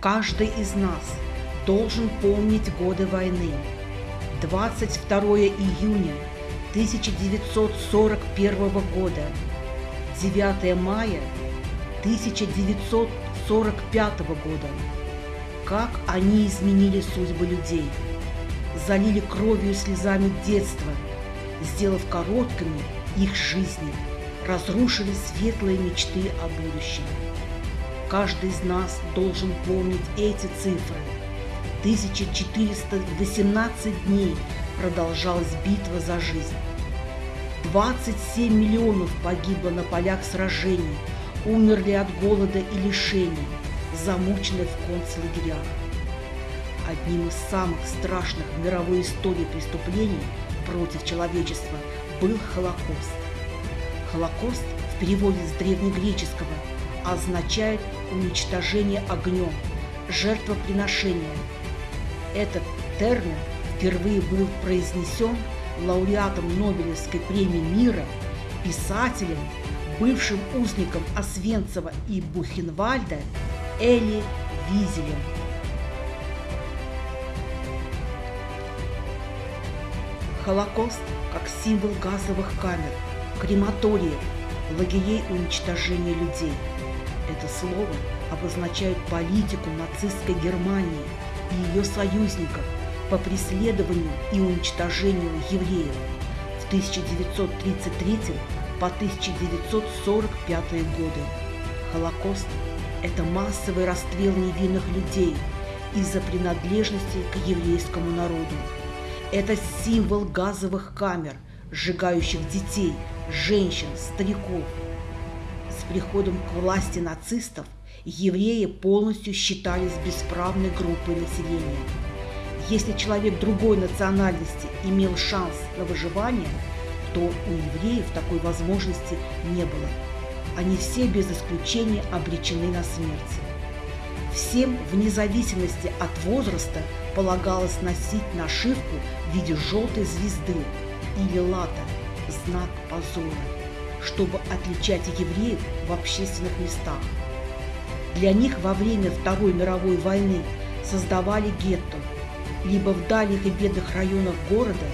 Каждый из нас должен помнить годы войны. 22 июня 1941 года, 9 мая 1945 года. Как они изменили судьбы людей, залили кровью и слезами детства, сделав короткими их жизни, разрушили светлые мечты о будущем. Каждый из нас должен помнить эти цифры. 1418 дней продолжалась битва за жизнь. 27 миллионов погибло на полях сражений, умерли от голода и лишений, замучены в концлагерях. Одним из самых страшных в мировой истории преступлений против человечества был Холокост. Холокост в переводе с древнегреческого означает уничтожение огнем, жертвоприношение. Этот термин впервые был произнесен лауреатом Нобелевской премии мира, писателем, бывшим узником Освенцева и Бухенвальда Эли Визелем. Холокост как символ газовых камер, крематориев, лагерей уничтожения людей. Это слово обозначает политику нацистской Германии и ее союзников по преследованию и уничтожению евреев в 1933 по 1945 годы. Холокост – это массовый расстрел невинных людей из-за принадлежности к еврейскому народу. Это символ газовых камер, сжигающих детей, женщин, стариков. Приходом к власти нацистов евреи полностью считались бесправной группой населения. Если человек другой национальности имел шанс на выживание, то у евреев такой возможности не было. Они все без исключения обречены на смерть. Всем, вне зависимости от возраста, полагалось носить нашивку в виде желтой звезды или лата, знак позора, чтобы отличать евреев в общественных местах. Для них во время Второй мировой войны создавали гетто, либо в дальних и бедных районах города,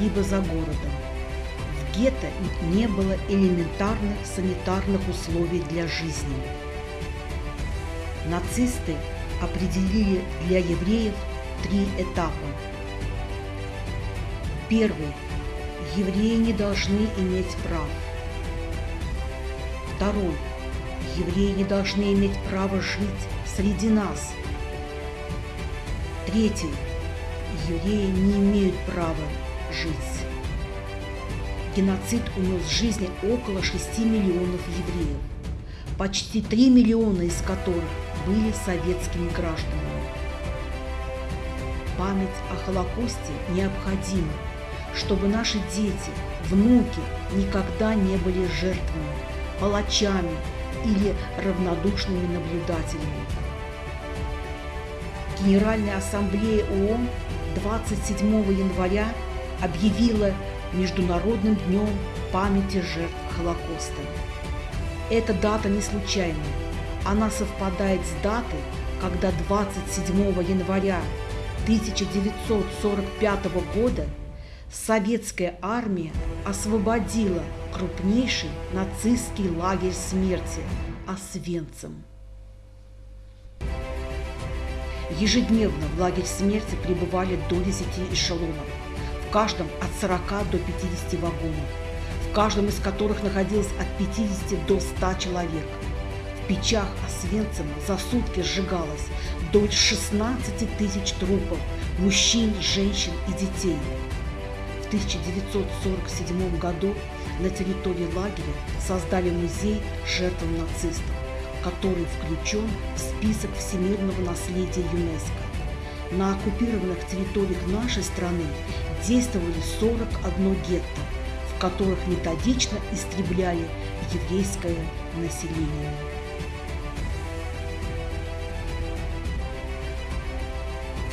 либо за городом. В гетто не было элементарных санитарных условий для жизни. Нацисты определили для евреев три этапа. Первый. Евреи не должны иметь прав. Второй. Евреи не должны иметь права жить среди нас. Третий. Евреи не имеют права жить. Геноцид унес жизни около 6 миллионов евреев, почти 3 миллиона из которых были советскими гражданами. Память о Холокосте необходима, чтобы наши дети, внуки никогда не были жертвами, палачами или равнодушными наблюдателями. Генеральная ассамблея ООН 27 января объявила Международным днем памяти жертв Холокоста. Эта дата не случайная. Она совпадает с датой, когда 27 января 1945 года советская армия освободила крупнейший нацистский лагерь смерти Освенцим. Ежедневно в лагерь смерти прибывали до 10 эшелонов, в каждом от 40 до 50 вагонов, в каждом из которых находилось от 50 до 100 человек. В печах Освенцима за сутки сжигалось до 16 тысяч трупов мужчин, женщин и детей. В 1947 году на территории лагеря создали музей жертвам нацистов который включен в список всемирного наследия ЮНЕСКО. На оккупированных территориях нашей страны действовали 41 гетто, в которых методично истребляли еврейское население.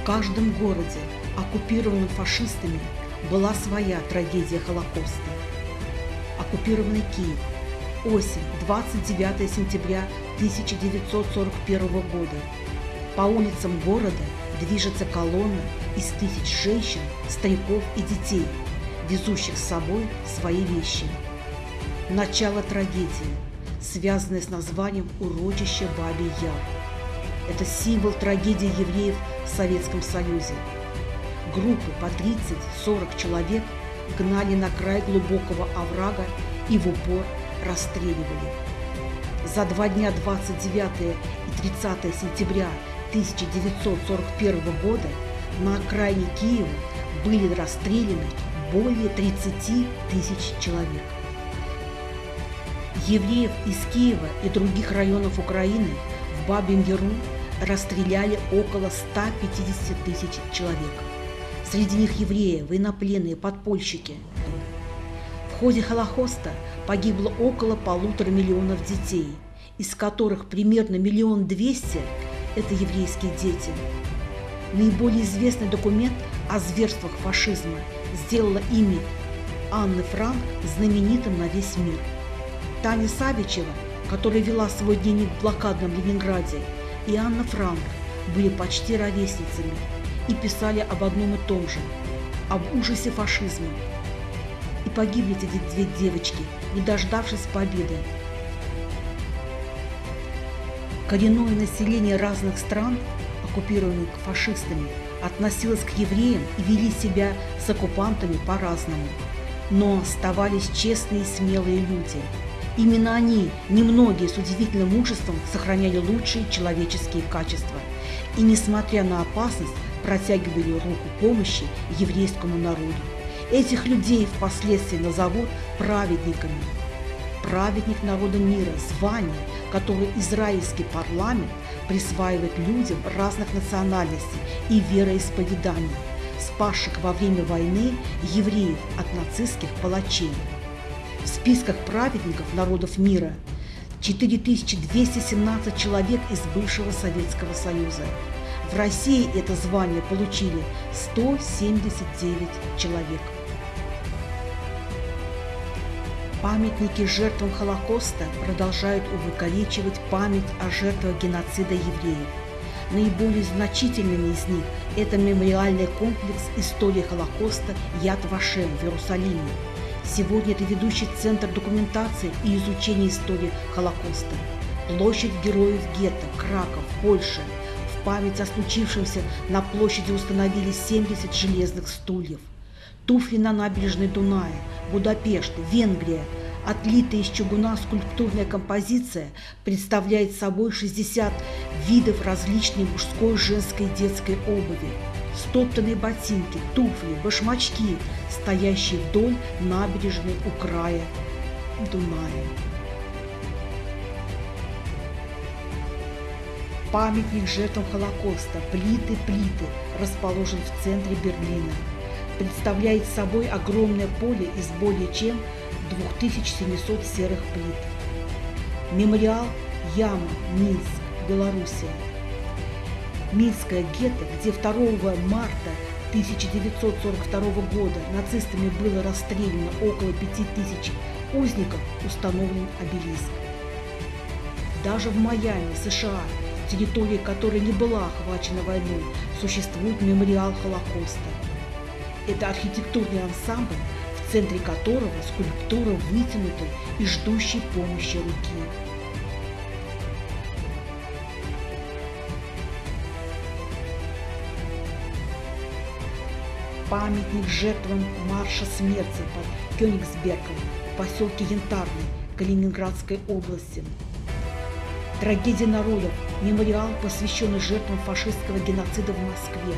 В каждом городе, оккупированном фашистами, была своя трагедия Холокоста. Оккупированный Киев – Осень, 29 сентября 1941 года. По улицам города движется колонна из тысяч женщин, стариков и детей, везущих с собой свои вещи. Начало трагедии, связанное с названием урочища Бабий Яр. Это символ трагедии евреев в Советском Союзе. Группы по 30-40 человек гнали на край глубокого оврага и в упор расстреливали. За два дня 29 и 30 сентября 1941 года на окраине Киева были расстреляны более 30 тысяч человек. Евреев из Киева и других районов Украины в Бабьем Яру расстреляли около 150 тысяч человек. Среди них евреи, военнопленные, подпольщики. В ходе Холокоста погибло около полутора миллионов детей, из которых примерно миллион двести – это еврейские дети. Наиболее известный документ о зверствах фашизма сделала имя Анны Франк знаменитым на весь мир. Таня Савичева, которая вела свой дневник в блокадном Ленинграде, и Анна Франк были почти ровесницами и писали об одном и том же – об ужасе фашизма. И погибли эти две девочки, не дождавшись победы. Коренное население разных стран, оккупированных фашистами, относилось к евреям и вели себя с оккупантами по-разному. Но оставались честные и смелые люди – Именно они, немногие с удивительным мужеством, сохраняли лучшие человеческие качества и, несмотря на опасность, протягивали руку помощи еврейскому народу. Этих людей впоследствии назовут праведниками. Праведник народа мира – звание, которое израильский парламент присваивает людям разных национальностей и вероисповеданий, спасших во время войны евреев от нацистских палачей в списках праведников народов мира 4217 человек из бывшего Советского Союза. В России это звание получили 179 человек. Памятники жертвам Холокоста продолжают увековечивать память о жертвах геноцида евреев. Наиболее значительными из них – это мемориальный комплекс истории Холокоста Яд Вашем в Иерусалиме, Сегодня это ведущий центр документации и изучения истории Холокоста. Площадь героев гетто, Краков, Польша. В память о случившемся на площади установили 70 железных стульев. Туфли на набережной Дуная, Будапешт, Венгрия. Отлитая из чугуна скульптурная композиция представляет собой 60 видов различной мужской, женской и детской обуви стоптанные ботинки, туфли, башмачки, стоящие вдоль набережной у края Дуная. Памятник жертвам Холокоста «Плиты-плиты» расположен в центре Берлина. Представляет собой огромное поле из более чем 2700 серых плит. Мемориал Яма, Минск, Белоруссия – Минское гетто, где 2 марта 1942 года нацистами было расстреляно около 5000 узников, установлен обелиск. Даже в Майами, США, территория которой не была охвачена войной, существует мемориал Холокоста. Это архитектурный ансамбль, в центре которого скульптура вытянутой и ждущей помощи руки. памятник жертвам марша смерти под Кёнигсбергом в поселке Янтарный Калининградской области. Трагедия народов – мемориал, посвященный жертвам фашистского геноцида в Москве,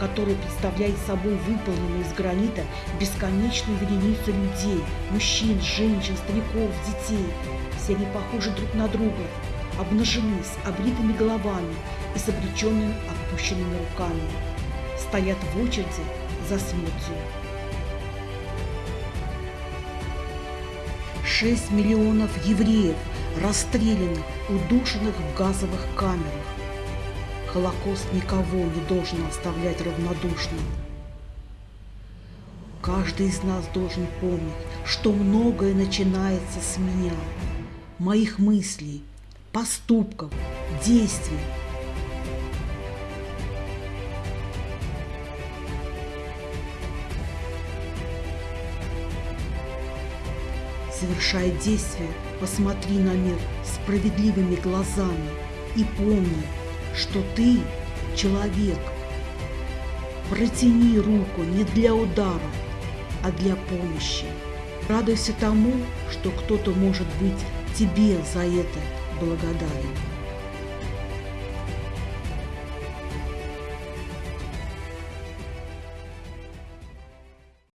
который представляет собой выполненную из гранита бесконечную вереницу людей, мужчин, женщин, стариков, детей. Все они похожи друг на друга, обнажены с обритыми головами и с обреченными опущенными руками. Стоят в очереди за смертью. 6 миллионов евреев расстрелянных, удушенных в газовых камерах. Холокост никого не должен оставлять равнодушным. Каждый из нас должен помнить, что многое начинается с меня, моих мыслей, поступков, действий. Совершая действие, посмотри на мир справедливыми глазами и помни, что ты человек. Протяни руку не для удара, а для помощи. Радуйся тому, что кто-то может быть тебе за это благодарен.